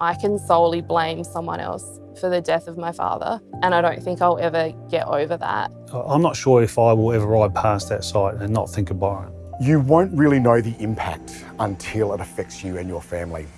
I can solely blame someone else for the death of my father, and I don't think I'll ever get over that. Uh, I'm not sure if I will ever ride past that site and not think of Byron. You won't really know the impact until it affects you and your family.